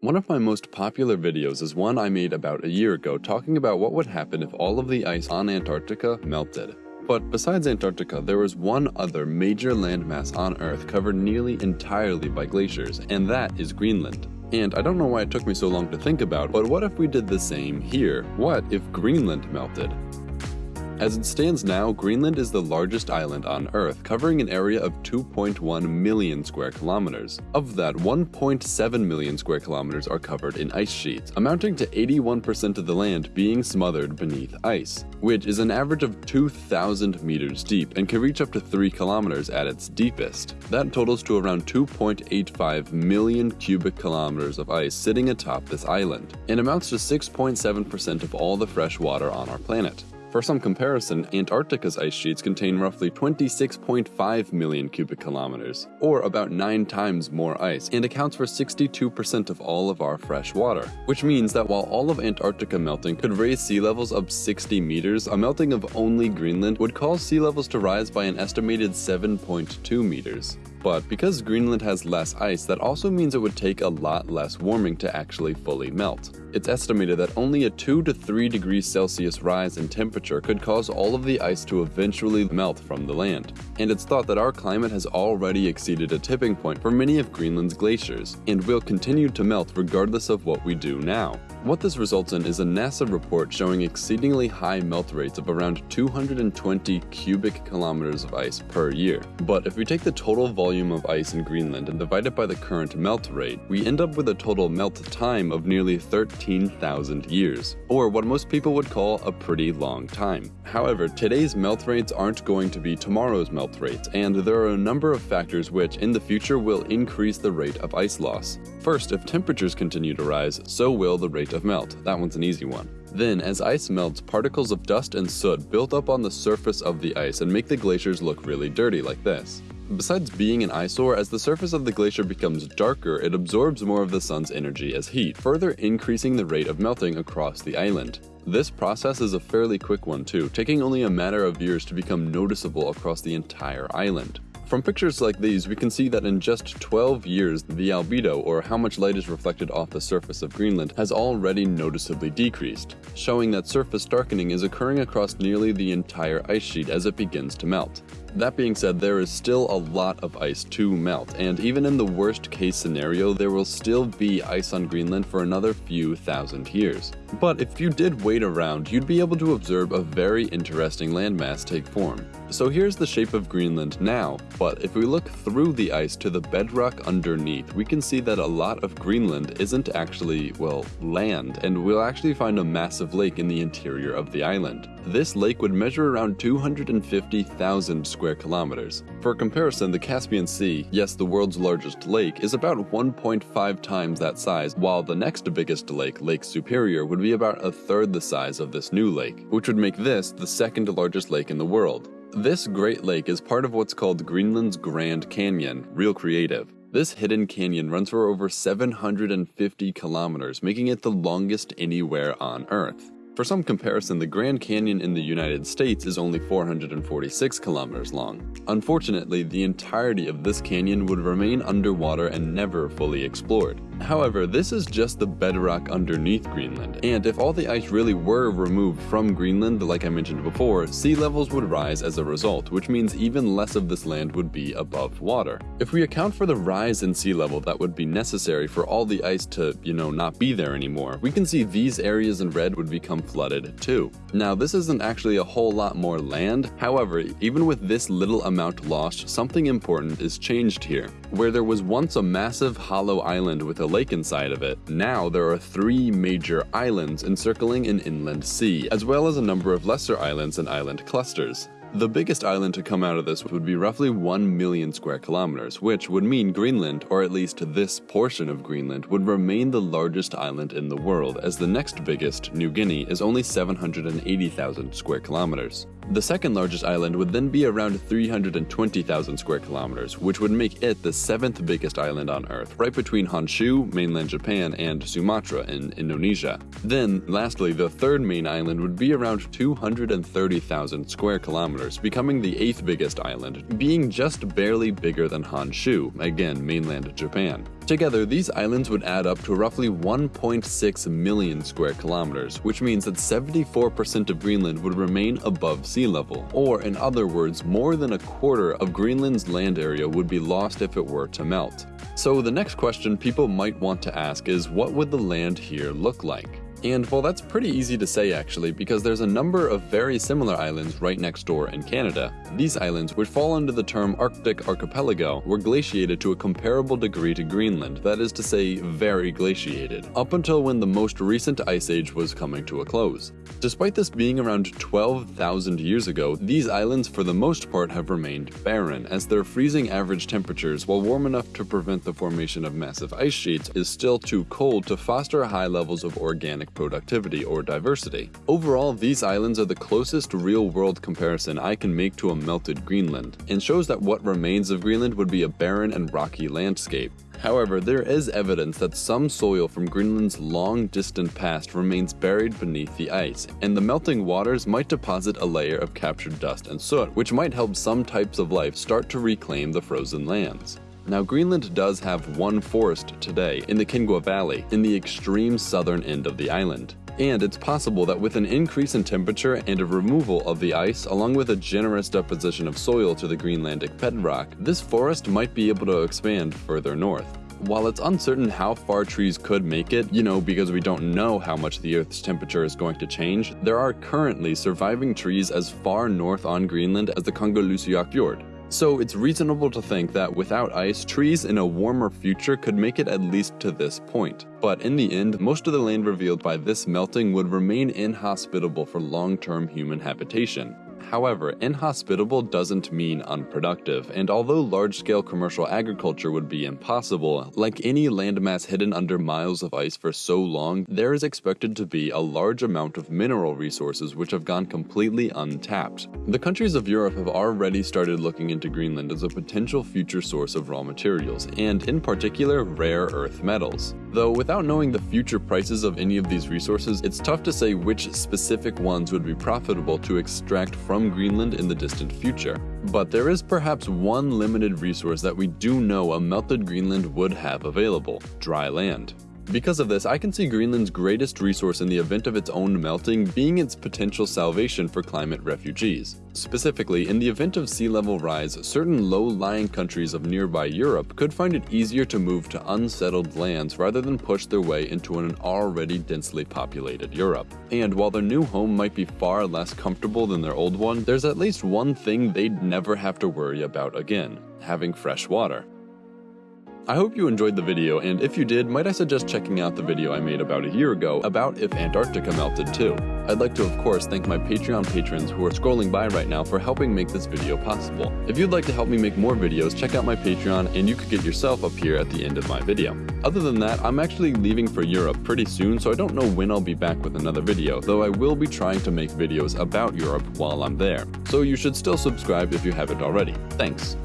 One of my most popular videos is one I made about a year ago talking about what would happen if all of the ice on Antarctica melted. But besides Antarctica, there was one other major landmass on Earth covered nearly entirely by glaciers, and that is Greenland. And I don't know why it took me so long to think about, but what if we did the same here? What if Greenland melted? As it stands now, Greenland is the largest island on Earth, covering an area of 2.1 million square kilometers. Of that, 1.7 million square kilometers are covered in ice sheets, amounting to 81% of the land being smothered beneath ice, which is an average of 2,000 meters deep and can reach up to 3 kilometers at its deepest. That totals to around 2.85 million cubic kilometers of ice sitting atop this island, and amounts to 6.7% of all the fresh water on our planet. For some comparison, Antarctica's ice sheets contain roughly 26.5 million cubic kilometers, or about 9 times more ice, and accounts for 62% of all of our fresh water. Which means that while all of Antarctica melting could raise sea levels up 60 meters, a melting of only Greenland would cause sea levels to rise by an estimated 7.2 meters. But because Greenland has less ice, that also means it would take a lot less warming to actually fully melt. It's estimated that only a 2 to 3 degrees Celsius rise in temperature could cause all of the ice to eventually melt from the land. And it's thought that our climate has already exceeded a tipping point for many of Greenland's glaciers, and will continue to melt regardless of what we do now. What this results in is a NASA report showing exceedingly high melt rates of around 220 cubic kilometers of ice per year. But if we take the total volume of ice in Greenland and divide it by the current melt rate, we end up with a total melt time of nearly 13,000 years, or what most people would call a pretty long time. However, today's melt rates aren't going to be tomorrow's melt rates, and there are a number of factors which in the future will increase the rate of ice loss. First, if temperatures continue to rise, so will the rate of melt. That one's an easy one. Then, as ice melts, particles of dust and soot build up on the surface of the ice and make the glaciers look really dirty like this. Besides being an eyesore, as the surface of the glacier becomes darker, it absorbs more of the sun's energy as heat, further increasing the rate of melting across the island. This process is a fairly quick one too, taking only a matter of years to become noticeable across the entire island. From pictures like these, we can see that in just 12 years, the albedo, or how much light is reflected off the surface of Greenland, has already noticeably decreased, showing that surface darkening is occurring across nearly the entire ice sheet as it begins to melt. That being said, there is still a lot of ice to melt, and even in the worst case scenario, there will still be ice on Greenland for another few thousand years. But if you did wait around, you'd be able to observe a very interesting landmass take form. So here's the shape of Greenland now, but if we look through the ice to the bedrock underneath, we can see that a lot of Greenland isn't actually, well, land, and we'll actually find a massive lake in the interior of the island. This lake would measure around 250,000 square kilometers. For comparison, the Caspian Sea, yes the world's largest lake, is about 1.5 times that size, while the next biggest lake, Lake Superior, would be about a third the size of this new lake, which would make this the second largest lake in the world. This Great Lake is part of what's called Greenland's Grand Canyon, real creative. This hidden canyon runs for over 750 kilometers, making it the longest anywhere on Earth. For some comparison, the Grand Canyon in the United States is only 446 kilometers long. Unfortunately, the entirety of this canyon would remain underwater and never fully explored. However, this is just the bedrock underneath Greenland, and if all the ice really were removed from Greenland like I mentioned before, sea levels would rise as a result, which means even less of this land would be above water. If we account for the rise in sea level that would be necessary for all the ice to, you know, not be there anymore, we can see these areas in red would become flooded too. Now this isn't actually a whole lot more land, however, even with this little amount lost, something important is changed here. Where there was once a massive hollow island with a lake inside of it, now there are three major islands encircling an inland sea, as well as a number of lesser islands and island clusters. The biggest island to come out of this would be roughly 1 million square kilometers, which would mean Greenland, or at least this portion of Greenland, would remain the largest island in the world, as the next biggest, New Guinea, is only 780,000 square kilometers. The second largest island would then be around 320,000 square kilometers, which would make it the seventh biggest island on Earth, right between Honshu, mainland Japan, and Sumatra in Indonesia. Then, lastly, the third main island would be around 230,000 square kilometers kilometers, becoming the eighth biggest island, being just barely bigger than Honshu, again mainland Japan. Together, these islands would add up to roughly 1.6 million square kilometers, which means that 74% of Greenland would remain above sea level, or in other words, more than a quarter of Greenland's land area would be lost if it were to melt. So the next question people might want to ask is what would the land here look like? And well, that's pretty easy to say actually, because there's a number of very similar islands right next door in Canada. These islands, which fall under the term Arctic Archipelago, were glaciated to a comparable degree to Greenland, that is to say, very glaciated, up until when the most recent ice age was coming to a close. Despite this being around 12,000 years ago, these islands for the most part have remained barren, as their freezing average temperatures, while warm enough to prevent the formation of massive ice sheets, is still too cold to foster high levels of organic productivity or diversity. Overall, these islands are the closest real-world comparison I can make to a melted Greenland, and shows that what remains of Greenland would be a barren and rocky landscape. However, there is evidence that some soil from Greenland's long distant past remains buried beneath the ice, and the melting waters might deposit a layer of captured dust and soot, which might help some types of life start to reclaim the frozen lands. Now Greenland does have one forest today in the Qinngua Valley, in the extreme southern end of the island. And it's possible that with an increase in temperature and a removal of the ice, along with a generous deposition of soil to the Greenlandic bedrock, this forest might be able to expand further north. While it's uncertain how far trees could make it, you know, because we don't know how much the Earth's temperature is going to change, there are currently surviving trees as far north on Greenland as the Kangerlussuaq Fjord. So it's reasonable to think that without ice, trees in a warmer future could make it at least to this point. But in the end, most of the land revealed by this melting would remain inhospitable for long-term human habitation. However, inhospitable doesn't mean unproductive, and although large-scale commercial agriculture would be impossible, like any landmass hidden under miles of ice for so long, there is expected to be a large amount of mineral resources which have gone completely untapped. The countries of Europe have already started looking into Greenland as a potential future source of raw materials, and in particular, rare earth metals. Though without knowing the future prices of any of these resources, it's tough to say which specific ones would be profitable to extract from Greenland in the distant future. But there is perhaps one limited resource that we do know a melted Greenland would have available, dry land. Because of this, I can see Greenland's greatest resource in the event of its own melting being its potential salvation for climate refugees. Specifically, in the event of sea level rise, certain low-lying countries of nearby Europe could find it easier to move to unsettled lands rather than push their way into an already densely populated Europe. And while their new home might be far less comfortable than their old one, there's at least one thing they'd never have to worry about again, having fresh water. I hope you enjoyed the video, and if you did, might I suggest checking out the video I made about a year ago about if Antarctica melted too. I'd like to of course thank my Patreon patrons who are scrolling by right now for helping make this video possible. If you'd like to help me make more videos, check out my Patreon and you could get yourself up here at the end of my video. Other than that, I'm actually leaving for Europe pretty soon, so I don't know when I'll be back with another video, though I will be trying to make videos about Europe while I'm there. So you should still subscribe if you haven't already. Thanks.